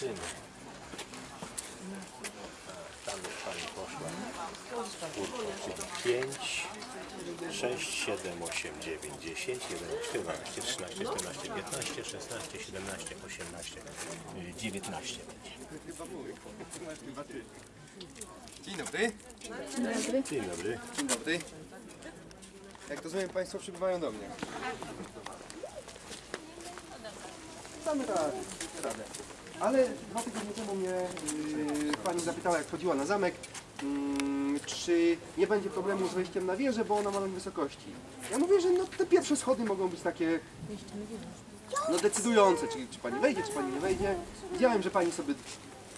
Liczymy. Tam już pani poszła. Czwórka, czyli 5, 6, 7, 8, 9, 10, 11, 12, 13, 14, 15, 16, 17, 18, y, 19 będzie. Dzień dobry. Dzień dobry. Dzień dobry. Jak rozumiem, Państwo przybywają do mnie. Damy radę, radę. Ale dwa tygodnie temu mnie yy, Pani zapytała, jak chodziła na zamek, mm, czy nie będzie problemu z wejściem na wieżę, bo ona ma ląd wysokości. Ja mówię, że no, te pierwsze schody mogą być takie no, decydujące, czy, czy Pani wejdzie, czy Pani nie wejdzie. Widziałem, że Pani sobie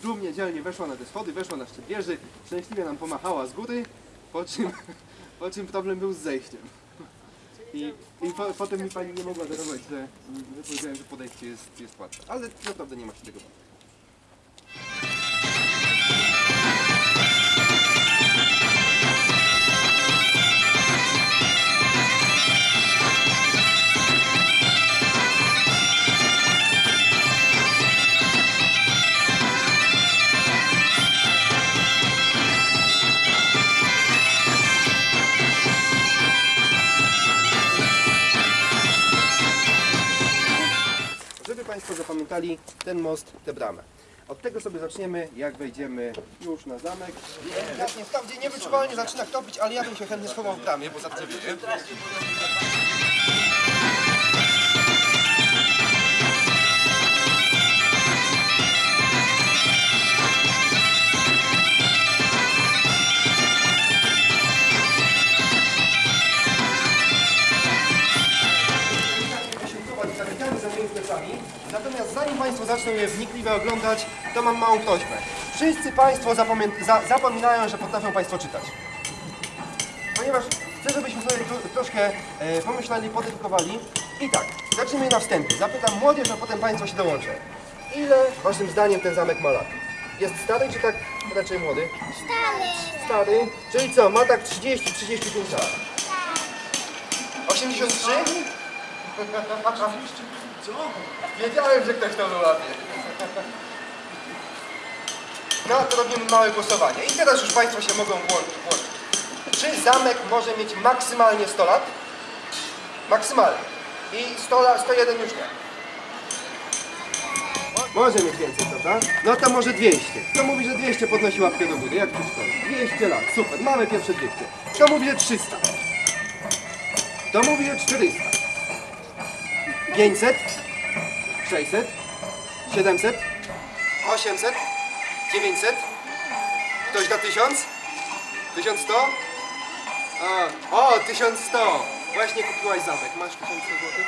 dumnie, dzielnie weszła na te schody, weszła na szczyt wieży, szczęśliwie nam pomachała z góry, po czym, po czym problem był z zejściem. I, i po, potem mi pani nie mogła darować, że, powiedziałem, że podejście jest, jest łatwe. Ale naprawdę nie ma się tego bać. Państwo zapamiętali ten most, tę bramę. Od tego sobie zaczniemy, jak wejdziemy już na zamek. Jasnie, tam gdzie niewyczuwalnie zaczyna topić, ale ja bym się chętnie schował w bramie, bo za wieje. wysiłkować zamykamy za moimi plecami. Natomiast zanim Państwo zaczną je wnikliwie oglądać, to mam małą prośbę. Wszyscy Państwo za zapominają, że potrafią Państwo czytać. Ponieważ chcę, żebyśmy sobie tro troszkę e, pomyśleli, podedukowali. I tak, zacznijmy na wstępie. Zapytam młodzież, a potem Państwo się dołączą. Ile Waszym zdaniem ten zamek ma lat? Jest stary czy tak raczej młody? Stary. Stary. Czyli co, ma tak 30-35 lat. 83? Wiedziałem, że ktoś to wyłapie. No to robimy małe głosowanie. I teraz już Państwo się mogą włączyć. Czy zamek może mieć maksymalnie 100 lat? Maksymalnie. I 100 lat, 101 już nie. Może mieć więcej, prawda? No to może 200. Kto mówi, że 200 podnosi łapkę do góry? Jak to szkoda? 200 lat, super, mamy pierwsze 200. Kto mówi, że 300? Kto mówi, że 400? 500? 600? 700? 800? 900? Ktoś da 1000? 1100? A, o, 1100! Właśnie kupiłaś zamek. Masz 1100 zł?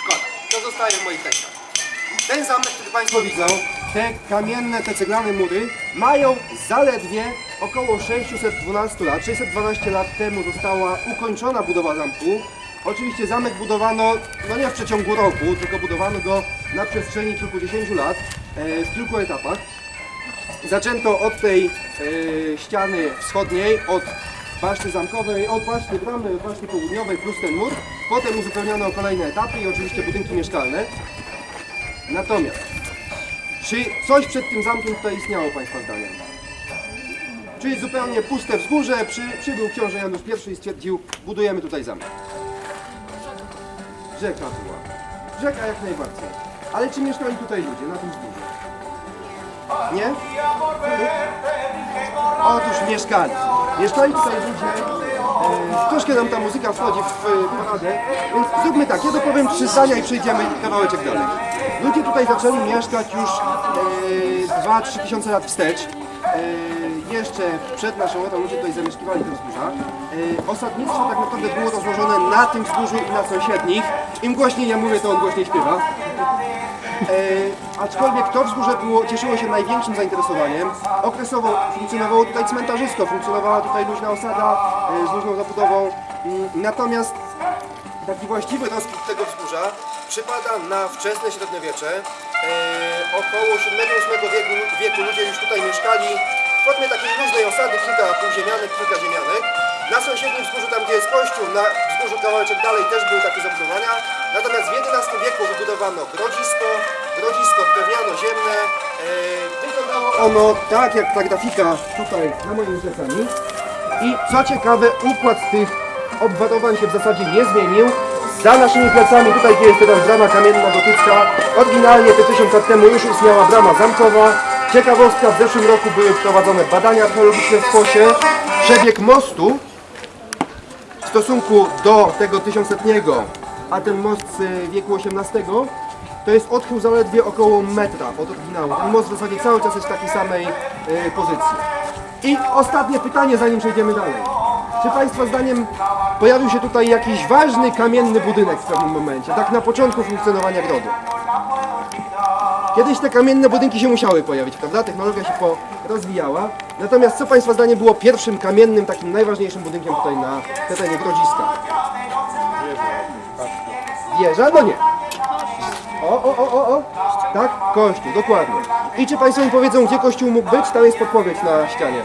Szkoda. To zostaje w moich rękach. Ten zamek, który Państwo widzą, te kamienne, te ceglane mury, mają zaledwie około 612 lat. 612 lat temu została ukończona budowa zamku. Oczywiście zamek budowano, no nie w przeciągu roku, tylko budowano go na przestrzeni kilkudziesięciu lat, e, w kilku etapach. Zaczęto od tej e, ściany wschodniej, od baszty zamkowej, od baszty bramy, baszty południowej plus ten mur. Potem uzupełniono o kolejne etapy i oczywiście budynki mieszkalne. Natomiast, czy coś przed tym zamkiem tutaj istniało Państwa zdaniem? Czyli zupełnie puste wzgórze, przy, przybył książę Janusz I i stwierdził, budujemy tutaj zamek. Rzeka była. Rzeka jak najbardziej. Ale czy mieszkali tutaj ludzie na tym wzgórzu? Nie? Otóż mieszkali. Mieszkali tutaj ludzie. E, troszkę nam ta muzyka wchodzi w e, paradę, więc zróbmy tak, ja dopowiem trzy zdania i przejdziemy kawałeczek dalej. Ludzie tutaj zaczęli mieszkać już e, 2-3 tysiące lat wstecz. E, jeszcze przed naszą erą ludzie tutaj zamieszkiwali te wzgórza. E, osadnictwo tak naprawdę było rozłożone na tym wzgórzu i na sąsiednich. Im głośniej ja mówię, to on głośniej śpiewa. E, aczkolwiek to wzgórze było, cieszyło się największym zainteresowaniem. Okresowo funkcjonowało tutaj cmentarzysko, funkcjonowała tutaj luźna osada e, z luźną zabudową. Mm, Natomiast taki właściwy rozkwit tego wzgórza przypada na wczesne średniowiecze. E, około VII-VIII wieku, wieku ludzie już tutaj mieszkali w formie takiej luźnej osady, kilka półziemianek, kilka ziemianek. Na sąsiednim wzgórzu, tam gdzie jest kościół, na wzgórzu kawałeczek dalej też były takie zabudowania. Natomiast w XI wieku wybudowano grodzisko, grodzisko drewniano-ziemne. E, wyglądało ono tak jak ta grafika tutaj na moimi plecami. I co ciekawe, układ tych obwarowań się w zasadzie nie zmienił. Za naszymi plecami, tutaj gdzie jest teraz brama kamienna gotycka, oryginalnie te tysiąc lat temu już istniała brama zamkowa. Ciekawostka, w zeszłym roku były prowadzone badania archeologiczne w Sposie. Przebieg mostu w stosunku do tego tysiącletniego, a ten most z wieku XVIII, to jest odchył zaledwie około metra od oryginału. Ten most w zasadzie cały czas jest w takiej samej e, pozycji. I ostatnie pytanie, zanim przejdziemy dalej. Czy Państwa zdaniem pojawił się tutaj jakiś ważny kamienny budynek w pewnym momencie, tak na początku funkcjonowania grodu? Kiedyś te kamienne budynki się musiały pojawić, prawda? Technologia się rozwijała. Natomiast co Państwa zdaniem było pierwszym kamiennym, takim najważniejszym budynkiem tutaj na terenie Grodziska? Wieża? No nie. O, o, o, o, o. Tak? Kościół, dokładnie. I czy Państwo mi powiedzą, gdzie kościół mógł być? Tam jest podpowiedź na ścianie.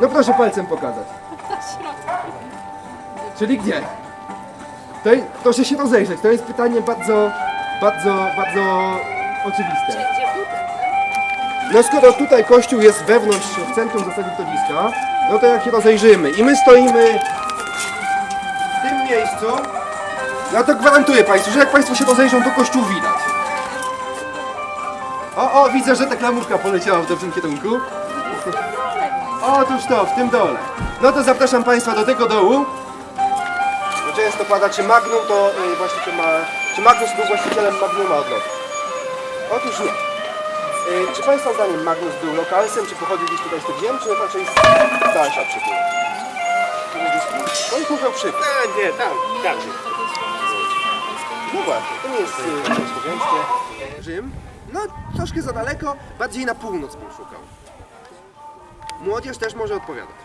No proszę palcem pokazać. Czyli gdzie? To proszę się rozejrzeć, to jest pytanie bardzo, bardzo, bardzo oczywiste. No skoro tutaj kościół jest wewnątrz, w centrum zasady Grodziska, no to jak się rozejrzymy i my stoimy w tym miejscu, no to gwarantuję Państwu, że jak Państwo się rozejrzą, to kościół widać. O, o, widzę, że ta klamurka poleciała w dobrym kierunku. Otóż to, w tym dole. No to zapraszam Państwa do tego dołu. Bo często pada, czy Magnum to y, właściciel ma... Czy Magnus był właścicielem Magnuma od lotu? Otóż nie. Y, czy Państwa zdaniem Magnus był lokalsem, czy pochodził gdzieś tutaj z tych ziem, czy raczej z dalsza przybył? No i mówią przybył. A, nie, tam, tam. No właśnie, to nie jest y, słowiańskie. Rzym. No, troszkę za daleko, bardziej na północ bym szukał. Młodzież też może odpowiadać.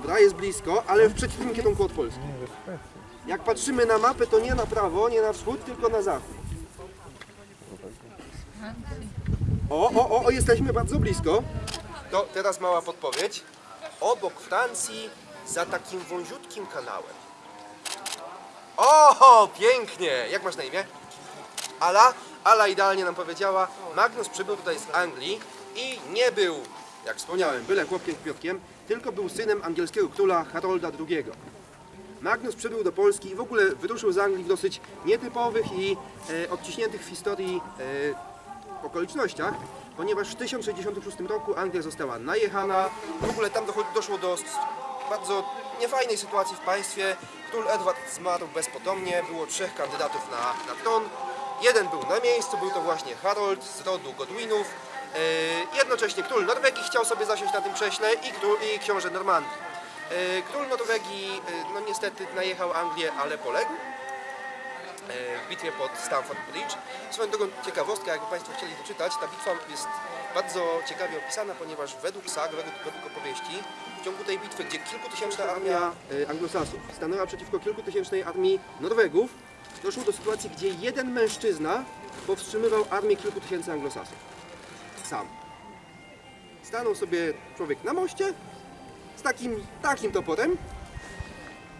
Dobra, jest blisko, ale w przeciwnym kierunku od Polski. Jak patrzymy na mapę, to nie na prawo, nie na wschód, tylko na zachód. O, o, o, o, jesteśmy bardzo blisko. To teraz mała podpowiedź. Obok Francji, za takim wąziutkim kanałem. O, pięknie! Jak masz na imię? Ala? Ala idealnie nam powiedziała. Magnus przybył tutaj z Anglii i nie był, jak wspomniałem, byle chłopkiem kwiotkiem, tylko był synem angielskiego króla Harolda II. Magnus przybył do Polski i w ogóle wyruszył z Anglii w dosyć nietypowych i e, odciśniętych w historii e, okolicznościach, ponieważ w 1066 roku Anglia została najechana. W ogóle tam doszło do bardzo niefajnej sytuacji w państwie. Król Edward zmarł bezpotomnie, było trzech kandydatów na, na tron. Jeden był na miejscu, był to właśnie Harold z rodu Godwinów. Yy, jednocześnie król Norwegii chciał sobie zasiąść na tym krześle i, król, i książę Normandii. Yy, król Norwegii yy, no niestety najechał Anglię, ale poległ w bitwie pod Stamford Bridge. Swoją drogą ciekawostka, jakby Państwo chcieli doczytać, ta bitwa jest bardzo ciekawie opisana, ponieważ według sag, według, według opowieści, w ciągu tej bitwy, gdzie kilkutysięczna armia anglosasów stanęła przeciwko kilkutysięcznej armii Norwegów, doszło do sytuacji, gdzie jeden mężczyzna powstrzymywał armię kilku tysięcy anglosasów. Sam. Stanął sobie człowiek na moście z takim, takim toporem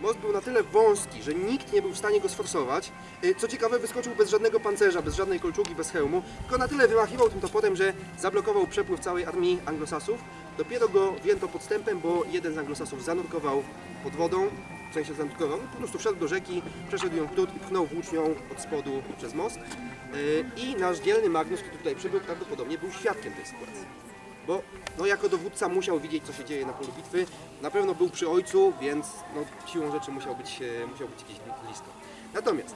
Most był na tyle wąski, że nikt nie był w stanie go sforsować. Y, Co ciekawe, wyskoczył bez żadnego pancerza, bez żadnej kolczugi, bez hełmu, tylko na tyle wymachiwał tym toporem, że zablokował przepływ całej armii anglosasów. Dopiero go wzięto podstępem, bo jeden z anglosasów zanurkował pod wodą, w sensie zanurkował, po prostu wszedł do rzeki, przeszedł ją wdół i pchnął włócznią od spodu przez most. Y, I nasz dzielny Magnus, który tutaj przybył, prawdopodobnie był świadkiem tej sytuacji bo no, jako dowódca musiał widzieć, co się dzieje na polu bitwy. Na pewno był przy ojcu, więc no, siłą rzeczy musiał być, e, musiał być gdzieś blisko. Natomiast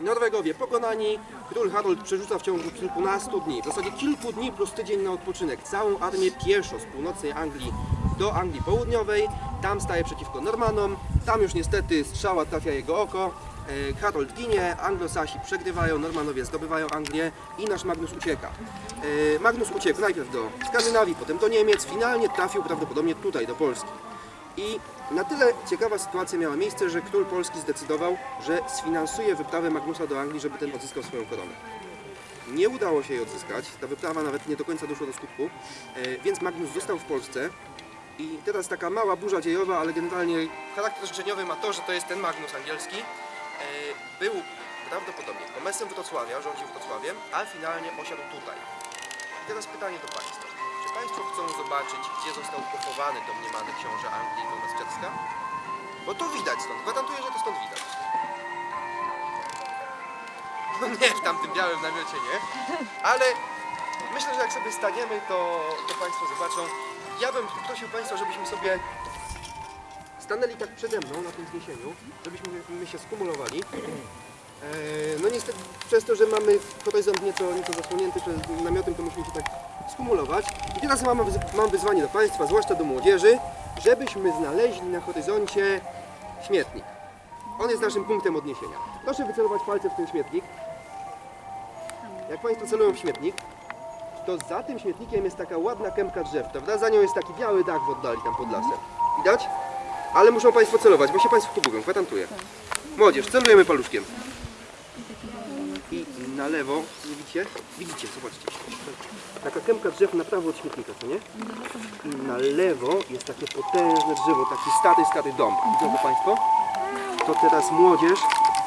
Norwegowie pokonani, król Harold przerzuca w ciągu kilkunastu dni, w zasadzie kilku dni plus tydzień na odpoczynek, całą armię pieszo z północnej Anglii do Anglii Południowej. Tam staje przeciwko Normanom, tam już niestety strzała trafia jego oko E, Harold ginie, Anglosasi przegrywają, Normanowie zdobywają Anglię i nasz Magnus ucieka. E, Magnus uciekł najpierw do Skandynawii, potem do Niemiec, finalnie trafił prawdopodobnie tutaj, do Polski. I na tyle ciekawa sytuacja miała miejsce, że król polski zdecydował, że sfinansuje wyprawę Magnusa do Anglii, żeby ten odzyskał swoją koronę. Nie udało się jej odzyskać, ta wyprawa nawet nie do końca doszła do skutku, e, więc Magnus został w Polsce i teraz taka mała burza dziejowa, ale generalnie charakter życzeniowy ma to, że to jest ten Magnus angielski. E, Był prawdopodobnie komesem Wrocławia, rządził Wrocławiem, a finalnie osiadł tutaj. I teraz pytanie do Państwa. Czy Państwo chcą zobaczyć, gdzie został pochowany domniemany książę Anglii Gomez Czeska? Bo to widać stąd, gwarantuję, że to stąd widać. No nie, w tamtym białym namiocie nie, ale myślę, że jak sobie staniemy, to, to Państwo zobaczą. Ja bym prosił Państwa, żebyśmy sobie stanęli tak przede mną na tym wzniesieniu, żebyśmy my się skumulowali. E, No niestety przez to, że mamy horyzont nieco, nieco zasłonięty przez namiotem, to musimy się tak skumulować. I teraz mam, mam wyzwanie do Państwa, zwłaszcza do młodzieży, żebyśmy znaleźli na horyzoncie śmietnik. On jest naszym punktem odniesienia. Proszę wycelować palce w ten śmietnik. Jak Państwo celują w śmietnik, to za tym śmietnikiem jest taka ładna kępka drzew, prawda? Za nią jest taki biały dach w oddali tam pod lasem. Widać? Ale muszą Państwo celować, bo się Państwo pogubią, gwarantuję. Młodzież, celujemy paluszkiem. I na lewo, widzicie? Widzicie, zobaczcie. Taka kępka drzew na prawo od śmietnika, co nie? I na lewo jest takie potężne drzewo, taki stary, stary dom. Widzą Państwo? To teraz młodzież,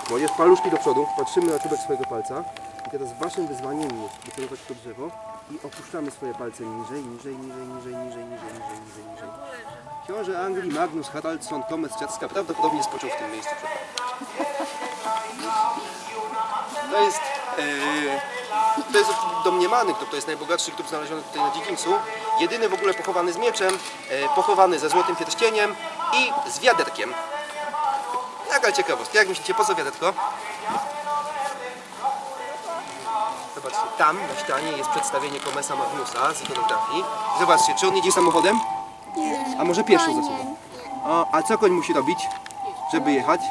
młodzież paluszki do przodu, patrzymy na czubek swojego palca. I teraz waszym wyzwaniem jest wycelować to drzewo i opuszczamy swoje palce niżej, niżej, niżej, niżej, niżej, niżej, niżej, niżej, niżej. Książę Anglii Magnus Haraldsson Komec Ciacka prawdopodobnie spoczął w tym miejscu. To jest, e, to jest domniemany grób, to jest najbogatszy grób znaleziony tutaj na dziedzińcu. Jedyny w ogóle pochowany z mieczem, e, pochowany ze złotym pierścieniem i z wiaderkiem. Jaka ciekawostka, jak myślicie, po co wiaderko? Tam na ścianie jest przedstawienie Komesa Magnusa z ikonografii. Zobaczcie, czy on jedzie samochodem? A może pieszo ze sobą? O, a co koń musi robić, żeby jechać?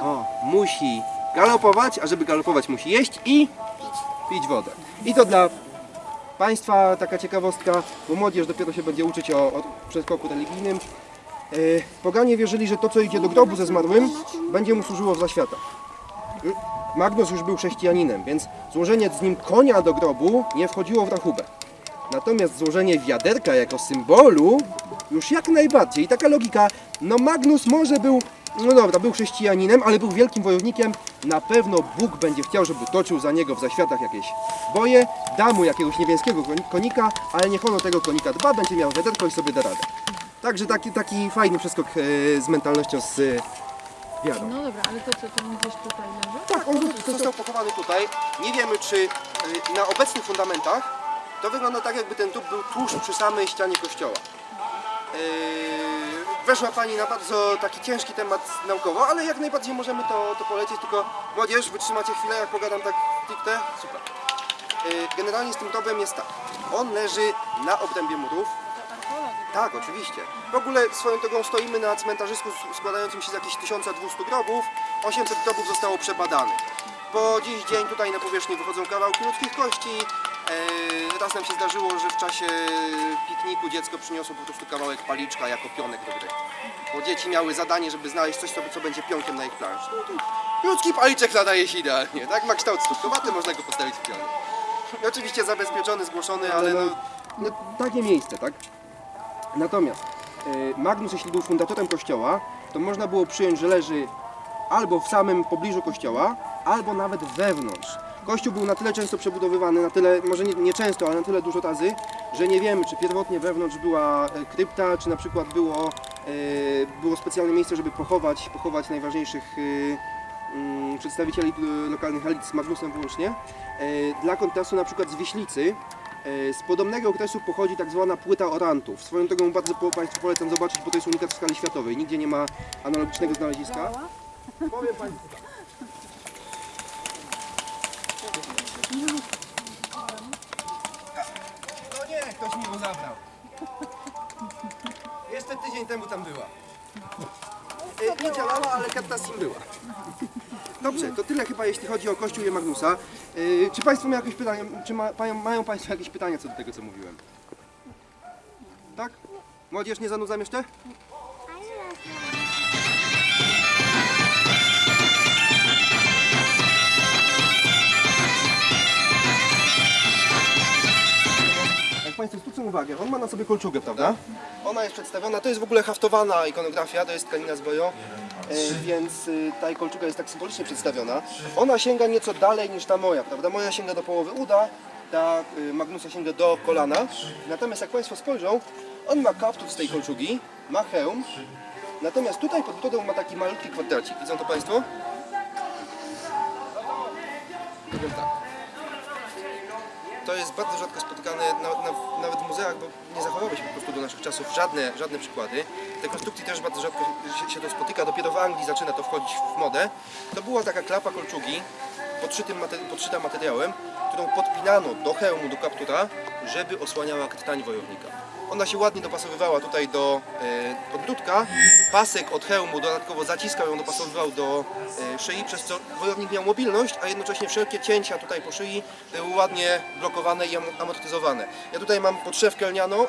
O, musi galopować, a żeby galopować musi jeść i pić wodę. I to dla Państwa taka ciekawostka, bo młodzież dopiero się będzie uczyć o, o przeskoku religijnym. E, poganie wierzyli, że to, co idzie do grobu ze zmarłym, będzie mu służyło w zaświatach. Magnus już był chrześcijaninem, więc złożenie z nim konia do grobu nie wchodziło w rachubę. Natomiast złożenie wiaderka jako symbolu już jak najbardziej. I taka logika, no Magnus może był, no dobra, był chrześcijaninem, ale był wielkim wojownikiem. Na pewno Bóg będzie chciał, żeby toczył za niego w zaświatach jakieś boje, da mu jakiegoś niebiańskiego koni- konika, ale niech on o tego konika dba, będzie miał wiaderko i sobie da radę. Także taki, taki fajny przeskok e, z mentalnością z wiarą. No dobra, ale to co, to on gdzieś tutaj leży? Tak, on został pochowany tutaj. Nie wiemy, czy y, na obecnych fundamentach to wygląda tak, jakby ten grób był tuż przy samej ścianie kościoła. Yy, Weszła Pani na bardzo taki ciężki temat naukowo, ale jak najbardziej możemy to, to polecieć, tylko młodzież, wytrzymacie chwilę, jak pogadam tak stricte? Super. Yy, Generalnie z tym grobem jest tak, on leży na obrębie murów, tak, oczywiście. W ogóle swoją drogą stoimy na cmentarzysku składającym się z jakichś 1200 grobów. 800 grobów zostało przebadanych. Po dziś dzień tutaj na powierzchni wychodzą kawałki ludzkich kości. Eee, raz nam się zdarzyło, że w czasie pikniku dziecko przyniosło po prostu kawałek paliczka jako pionek do gry. Bo dzieci miały zadanie, żeby znaleźć coś, co, co będzie pionkiem na ich planszy. No ludzki paliczek nadaje się idealnie, tak? Ma kształt stópkowaty, można go postawić w pionie. I oczywiście zabezpieczony, zgłoszony, ale no, no takie miejsce, tak? Natomiast e, Magnus, jeśli był fundatorem kościoła, to można było przyjąć, że leży albo w samym pobliżu kościoła, albo nawet wewnątrz. Kościół był na tyle często przebudowywany, na tyle, może nie, nie często, ale na tyle dużo razy, że nie wiemy, czy pierwotnie wewnątrz była e, krypta, czy na przykład było, e, było specjalne miejsce, żeby pochować, pochować najważniejszych mm, przedstawicieli lokalnych elit z Magnusem wyłącznie. Dla kontrastu na przykład z Wiślicy, Z podobnego okresu pochodzi tak zwana płyta orantów. Swoją drogą bardzo Państwu polecam zobaczyć, bo to jest unikat w skali światowej. Nigdzie nie ma analogicznego znaleziska. Powiem Państwu tak. No nie, ktoś mi go zabrał. Jeszcze tydzień temu tam była. E, Nie działała, ale karta SIM była. Dobrze, to tyle chyba jeśli chodzi o Kościół i Magnusa. E, Czy Państwo mają jakieś pytania, czy ma, mają, Państwo jakieś pytania co do tego, co mówiłem? Tak? Młodzież, nie zanudzam jeszcze? Jak Państwo zwrócą uwagę, on ma na sobie kolczugę, prawda? Ona jest przedstawiona, to jest w ogóle haftowana ikonografia, to jest tkanina z boją, e, więc y, ta kolczuga jest tak symbolicznie przedstawiona. Ona sięga nieco dalej niż ta moja, prawda? Moja sięga do połowy uda, ta y, Magnusa sięga do kolana. Natomiast jak Państwo spojrzą, on ma kaptur z tej kolczugi, ma hełm, natomiast tutaj pod brodą ma taki malutki kwadracik. Widzą to Państwo? Powiem tak. To jest bardzo rzadko spotykane na, na, nawet w muzeach, bo nie zachowały się po prostu do naszych czasów żadne, żadne przykłady. Te konstrukcji też bardzo rzadko się, się to spotyka, dopiero w Anglii zaczyna to wchodzić w modę. To była taka klapa kolczugi podszytym materi- podszyta materiałem, którą podpinano do hełmu, do kaptura, żeby osłaniała krtań wojownika. Ona się ładnie dopasowywała tutaj do podbródka. Pasek od hełmu dodatkowo zaciskał ją, dopasowywał do e, szyi, przez co wojownik miał mobilność, a jednocześnie wszelkie cięcia tutaj po szyi były ładnie blokowane i am- amortyzowane. Ja tutaj mam podszewkę lnianą, e,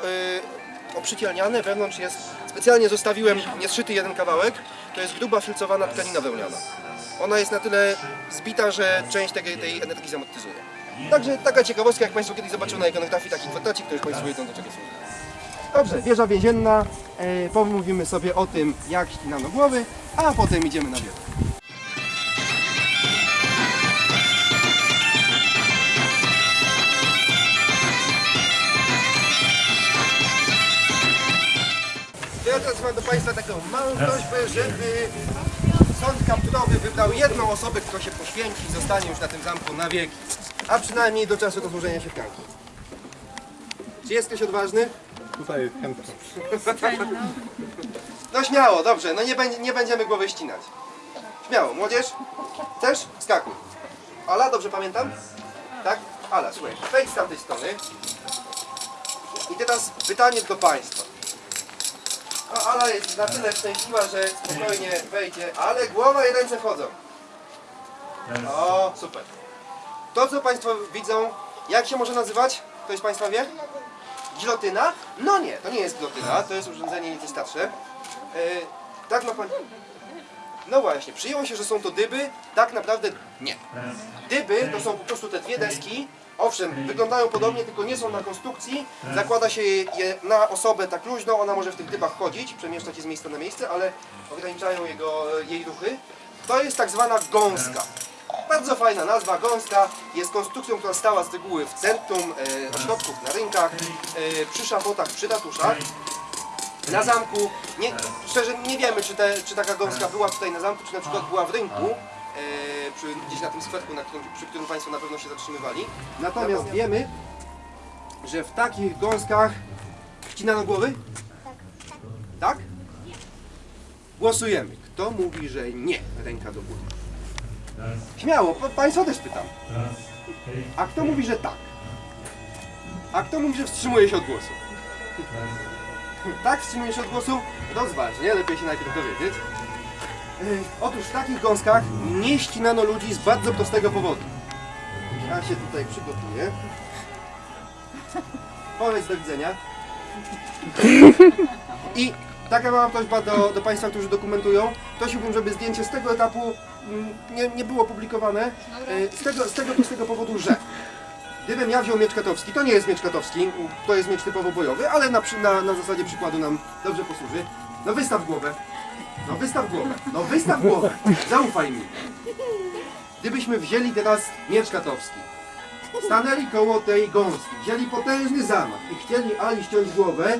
obszycie lniane, wewnątrz jest, specjalnie zostawiłem niezszyty jeden kawałek, to jest gruba filcowana tkanina wełniana. Ona jest na tyle zbita, że część tej, tej energii zamortyzuje. Także taka ciekawostka, jak Państwo kiedyś zobaczą na ikonografii taki kwadracik, to już Państwo wiedzą do czego służy. Dobrze, wieża więzienna. E, pomówimy sobie o tym, jak ścinano głowy, a potem idziemy na wieżę. Ja teraz mam do Państwa taką małą prośbę, żeby sąd kapturowy wybrał jedną osobę, która się poświęci i zostanie już na tym zamku na wieki. A przynajmniej do czasu rozłożenia się tkanki. Czy jest ktoś odważny? Tutaj chętnie. No śmiało, dobrze, no nie, będzie, nie będziemy głowy ścinać. Śmiało, młodzież? Chcesz? Skakuj. Ala, dobrze pamiętam? Tak? Ala, słuchaj, wejdź z tamtej strony. I teraz pytanie do Państwa. No, Ala jest na tyle szczęśliwa, że spokojnie wejdzie, ale głowa i ręce wchodzą. O, super. To, co Państwo widzą, jak się może nazywać? Ktoś z Państwa wie? Gilotyna? No nie, to nie jest gilotyna, to jest urządzenie nieco starsze. E, tak pan... No właśnie, przyjęło się, że są to dyby, tak naprawdę nie. Dyby to są po prostu te dwie deski, owszem, wyglądają podobnie, tylko nie są na konstrukcji. Zakłada się je na osobę tak luźno, ona może w tych dybach chodzić, przemieszczać się z miejsca na miejsce, ale ograniczają jego, jej ruchy. To jest tak zwana gąska. Bardzo fajna nazwa, gąska. Jest konstrukcją, która stała z reguły w centrum e, ośrodków, na rynkach, e, przy szafotach, przy ratuszach. Na zamku, nie, szczerze nie wiemy, czy, te, czy taka gąska była tutaj na zamku, czy na przykład była w rynku, e, przy, gdzieś na tym skwerku, na którym, przy którym Państwo na pewno się zatrzymywali. Natomiast wiemy, że w takich gąskach wcinano głowy? Tak? Głosujemy. Kto mówi, że nie? Ręka do góry. Śmiało, pa- Państwa też pytam. A kto mówi, że tak? A kto mówi, że wstrzymuje się od głosu? Tak, wstrzymuje się od głosu? Rozważ, nie? Lepiej się najpierw dowiedzieć. Otóż w takich gąskach nie ścinano ludzi z bardzo prostego powodu. Ja się tutaj przygotuję. Powiedz do widzenia. I taka mała prośba do, do Państwa, którzy dokumentują. Prosiłbym, żeby zdjęcie z tego etapu nie, nie było publikowane. Yy, Z tego, z tego prostego powodu, że Gdybym ja wziął miecz katowski, to nie jest miecz katowski, to jest miecz typowo bojowy, ale na, na, na zasadzie przykładu nam dobrze posłuży. No wystaw głowę. No wystaw głowę. No wystaw głowę. Zaufaj mi. Gdybyśmy wzięli teraz miecz katowski, stanęli koło tej gąski, wzięli potężny zamach i chcieli Ali ściąć głowę,